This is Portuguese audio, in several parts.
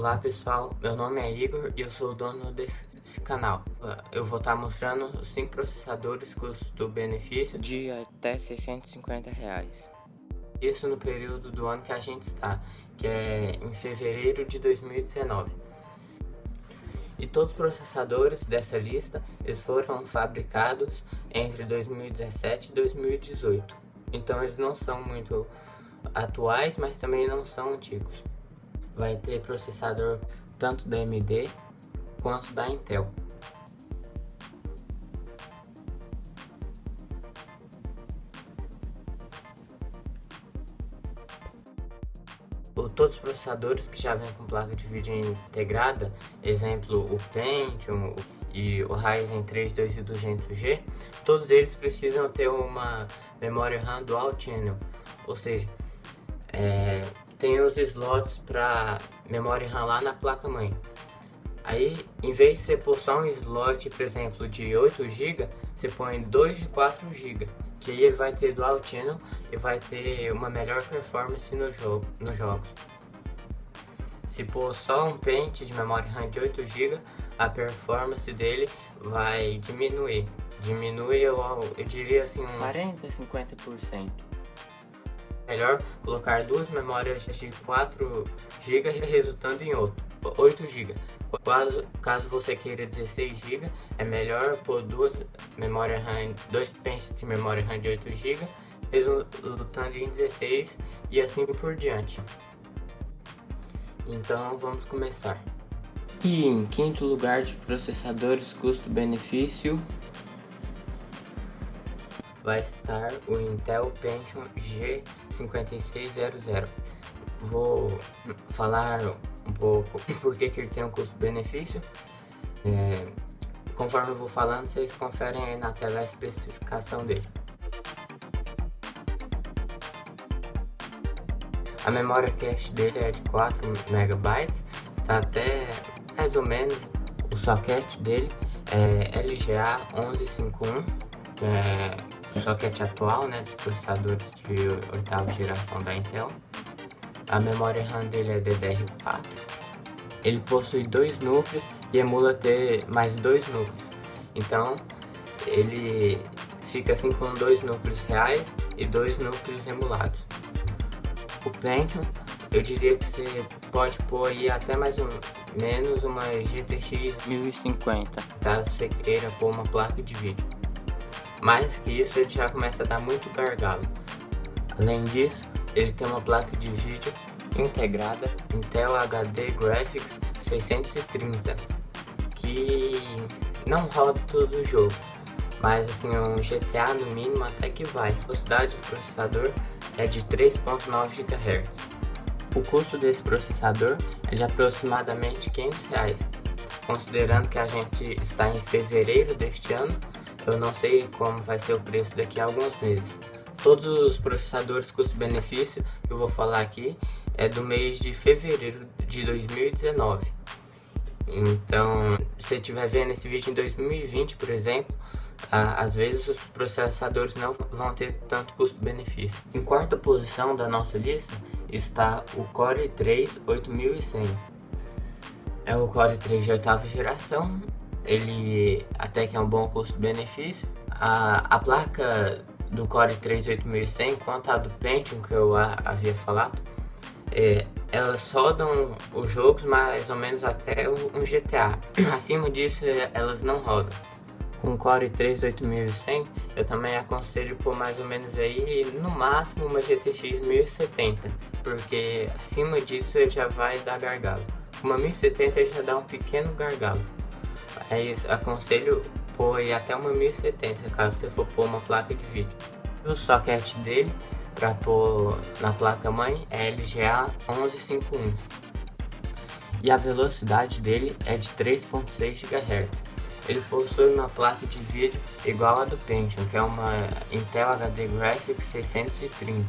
Olá pessoal, meu nome é Igor e eu sou o dono desse canal. Eu vou estar mostrando os 5 processadores custo-benefício de até 650 reais. Isso no período do ano que a gente está, que é em fevereiro de 2019. E todos os processadores dessa lista eles foram fabricados entre 2017 e 2018. Então eles não são muito atuais, mas também não são antigos vai ter processador tanto da AMD quanto da Intel. todos os processadores que já vêm com placa de vídeo integrada, exemplo o Pentium e o Ryzen 3 2200G, todos eles precisam ter uma memória RAM Dual Channel, ou seja, é, tem os slots para memória RAM lá na placa mãe. Aí, em vez de você pôr só um slot, por exemplo, de 8 GB, você põe 2 de 4 GB, que aí ele vai ter dual channel e vai ter uma melhor performance no jogo, nos jogos. Se pôr só um pente de memória RAM de 8 GB, a performance dele vai diminuir. Diminui, eu, eu diria assim, um 40, 50% melhor colocar duas memórias de 4 GB resultando em outro, 8 GB. Caso, caso você queira 16 GB, é melhor pôr duas memórias RAM, dois pentes de memória RAM de 8 GB, resultando em 16 e assim por diante. Então vamos começar. E em quinto lugar de processadores custo-benefício vai estar o Intel Pentium G5600. Vou falar um pouco por que, ele tem um custo-benefício. É, conforme eu vou falando, vocês conferem aí na tela a especificação dele. A memória cache dele é de 4 MB, tá até mais ou menos o socket dele é LGA 1151, que é socket atual né, dos processadores de oitava geração da Intel. A memória RAM dele é DDR4. Ele possui dois núcleos e emula ter mais dois núcleos. Então ele fica assim com dois núcleos reais e dois núcleos emulados. O Pentium, eu diria que você pode pôr aí até mais ou menos uma GTX 1050, caso você queira pôr uma placa de vídeo. Mais que isso, ele já começa a dar muito gargalo. Além disso, ele tem uma placa de vídeo integrada Intel HD Graphics 630, que não roda todo o jogo, mas assim, um GTA no mínimo até que vai. A velocidade do processador é de 3.9 GHz. O custo desse processador é de aproximadamente 500 reais, considerando que a gente está em fevereiro deste ano eu não sei como vai ser o preço daqui a alguns meses. Todos os processadores custo-benefício eu vou falar aqui é do mês de fevereiro de 2019. Então, se você estiver vendo esse vídeo em 2020, por exemplo, às vezes os processadores não vão ter tanto custo-benefício. Em quarta posição da nossa lista está o Core 3 8100. É o Core 3 de oitava geração ele até que é um bom custo-benefício. A, a placa do Core 3 8100, quanto a do Pentium que eu a, havia falado, é, elas rodam os jogos mais ou menos até um GTA. Acima disso, elas não rodam. Com o Core 3 8100, eu também aconselho por mais ou menos aí, no máximo, uma GTX 1070, porque acima disso já vai dar gargalo. Uma 1070 já dá um pequeno gargalo. É isso, aconselho pôr até uma 1070, caso você for pôr uma placa de vídeo. O socket dele, para pôr na placa mãe, é LGA 1151. E a velocidade dele é de 3.6 GHz. Ele possui uma placa de vídeo igual a do Pentium, que é uma Intel HD Graphics 630.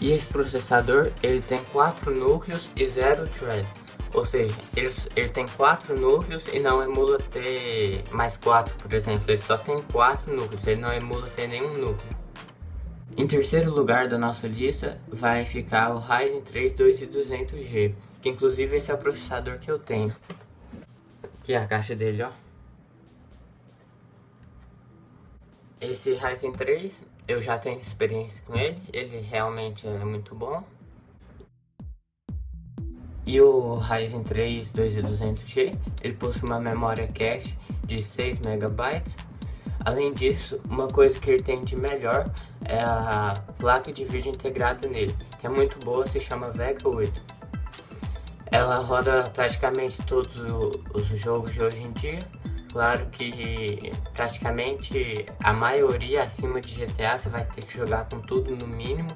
E esse processador, ele tem 4 núcleos e 0 threads. Ou seja, ele, ele tem quatro núcleos e não emula ter mais quatro, por exemplo. Ele só tem quatro núcleos, ele não emula ter nenhum núcleo. Em terceiro lugar da nossa lista vai ficar o Ryzen 3 2200G, que inclusive esse é o processador que eu tenho. Aqui é a caixa dele, ó. Esse Ryzen 3 eu já tenho experiência com ele, ele realmente é muito bom. E o Ryzen 3 2200G, ele possui uma memória cache de 6 MB. Além disso, uma coisa que ele tem de melhor é a placa de vídeo integrada nele, que é muito boa, se chama Vega 8. Ela roda praticamente todos os jogos de hoje em dia, Claro que praticamente a maioria acima de GTA você vai ter que jogar com tudo no mínimo.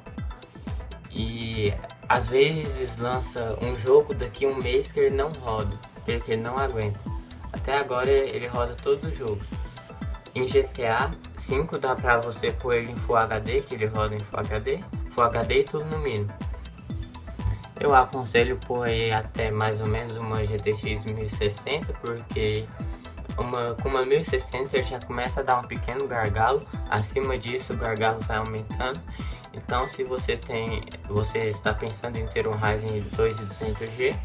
E às vezes lança um jogo daqui um mês que ele não roda, que ele não aguenta. Até agora ele roda todos os jogos. Em GTA 5 dá pra você pôr ele em Full HD, que ele roda em Full HD, Full HD e tudo no mínimo. Eu aconselho pôr aí até mais ou menos uma GTX 1060, porque uma, com uma 1060 ele já começa a dar um pequeno gargalo, acima disso o gargalo vai aumentando. Então se você tem, você está pensando em ter um Ryzen 2200G,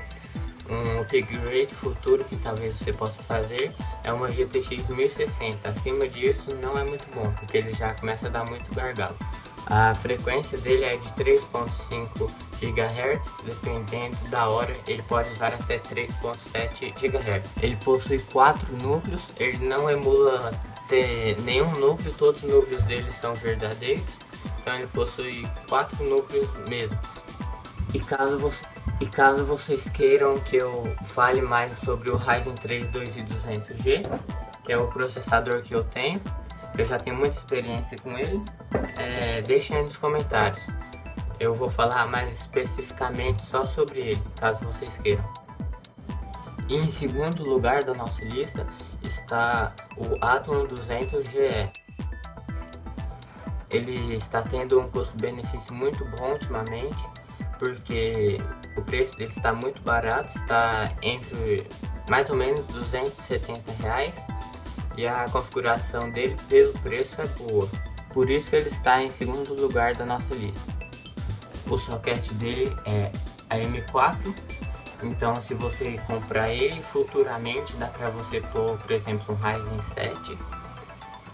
um upgrade futuro que talvez você possa fazer é uma GTX 1060. Acima disso não é muito bom, porque ele já começa a dar muito gargalo. A frequência dele é de 3.5 GHz, dependendo da hora, ele pode usar até 3.7 GHz. Ele possui quatro núcleos, ele não emula ter nenhum núcleo, todos os núcleos dele são verdadeiros, ele possui quatro núcleos mesmo. E caso, e caso vocês queiram que eu fale mais sobre o Ryzen 3 2200G, que é o processador que eu tenho, eu já tenho muita experiência com ele, é, deixem aí nos comentários. Eu vou falar mais especificamente só sobre ele, caso vocês queiram. E em segundo lugar da nossa lista está o Athlon 200GE. Ele está tendo um custo-benefício muito bom ultimamente, porque o preço dele está muito barato, está entre mais ou menos 270 reais e a configuração dele pelo preço é boa. Por isso ele está em segundo lugar da nossa lista. O socket dele é a M4, então se você comprar ele futuramente dá para você pôr, por exemplo, um Ryzen 7,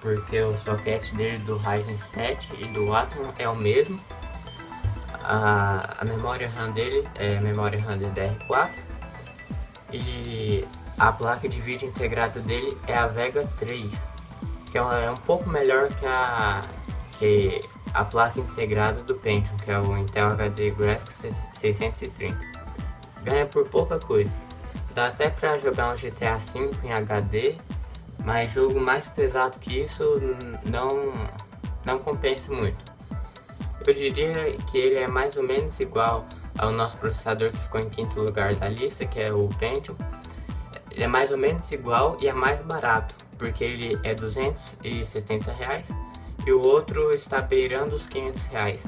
porque o socket dele do Ryzen 7 e do Atom é o mesmo. A, a memória RAM dele é memória RAM DDR4 e a placa de vídeo integrada dele é a Vega 3, que é, é um pouco melhor que a, que a placa integrada do Pentium, que é o Intel HD Graphics 630. Ganha por pouca coisa. Dá até para jogar um GTA V em HD, mas jogo mais pesado que isso não, não compensa muito. Eu diria que ele é mais ou menos igual ao nosso processador que ficou em quinto lugar da lista, que é o Pentium, ele é mais ou menos igual e é mais barato, porque ele é 270 reais e o outro está beirando os 500 reais.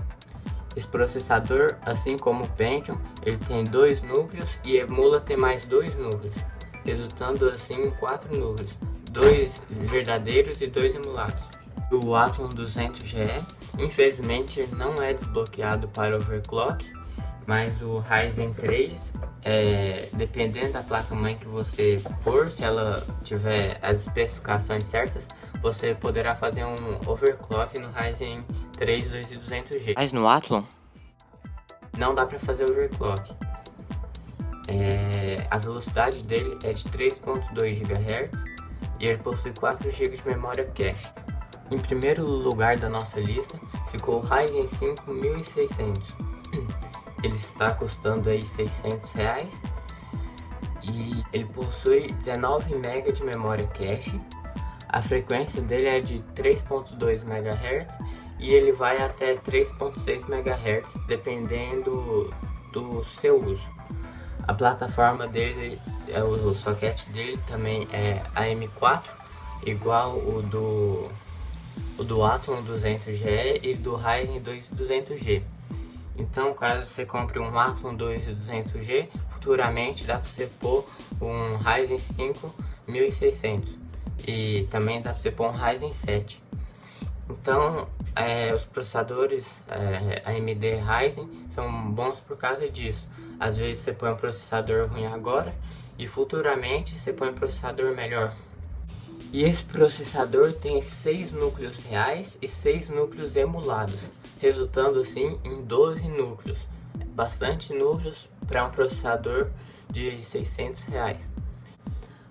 Esse processador, assim como o Pentium, ele tem dois núcleos e emula ter mais dois núcleos, resultando assim em quatro núcleos, dois verdadeiros e dois emulados. O Atom 200GE, infelizmente, não é desbloqueado para overclock, mas o Ryzen 3, é, dependendo da placa-mãe que você pôr, se ela tiver as especificações certas, você poderá fazer um overclock no Ryzen 3 2200G. Mas no Athlon? Não dá para fazer overclock. É, a velocidade dele é de 3.2 GHz e ele possui 4 GB de memória cache. Em primeiro lugar da nossa lista ficou o Ryzen 5 1600 ele está custando aí 600 reais e ele possui 19 MB de memória cache. A frequência dele é de 3.2 MHz e ele vai até 3.6 MHz dependendo do seu uso. A plataforma dele, é o socket dele também é AM4, igual o do o do Atom 200G e do Ryzen 2200G. Então, caso você compre um Athlon 2200G, futuramente dá para você pôr um Ryzen 5 1600 e também dá para você pôr um Ryzen 7. Então, é, os processadores é, AMD Ryzen são bons por causa disso. Às vezes você põe um processador ruim agora e futuramente você põe um processador melhor. E esse processador tem 6 núcleos reais e 6 núcleos emulados, resultando assim em 12 núcleos. Bastante núcleos para um processador de 600 reais.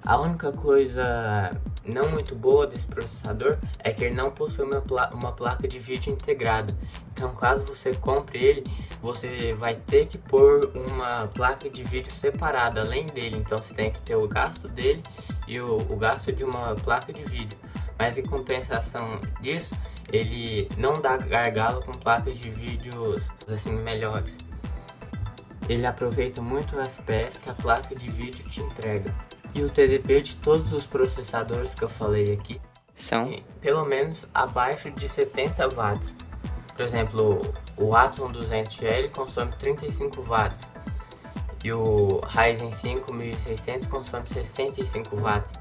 A única coisa não muito boa desse processador é que ele não possui uma, uma placa de vídeo integrada. Então caso você compre ele, você vai ter que pôr uma placa de vídeo separada além dele. Então você tem que ter o gasto dele e o, o gasto de uma placa de vídeo. Mas em compensação disso, ele não dá gargalo com placas de vídeos assim melhores. Ele aproveita muito o FPS que a placa de vídeo te entrega. E o TDP de todos os processadores que eu falei aqui são pelo menos abaixo de 70 watts. Por exemplo, o Atom 200L consome 35 watts e o Ryzen 5 1600 consome 65 watts.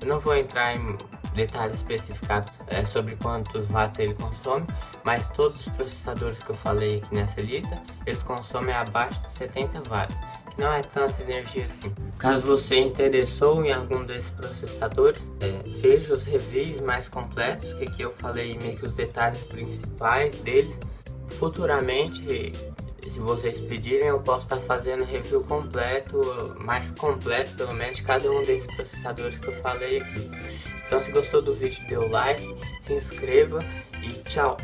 Eu não vou entrar em detalhes especificados é, sobre quantos watts ele consome, mas todos os processadores que eu falei aqui nessa lista, eles consomem abaixo de 70 watts, que não é tanta energia assim. Caso você interessou em algum desses processadores, é, veja os reviews mais completos, que aqui eu falei meio que os detalhes principais deles. Futuramente, se vocês pedirem, eu posso estar fazendo review completo, mais completo pelo menos, de cada um desses processadores que eu falei aqui. Então se gostou do vídeo, dê o like, se inscreva e tchau!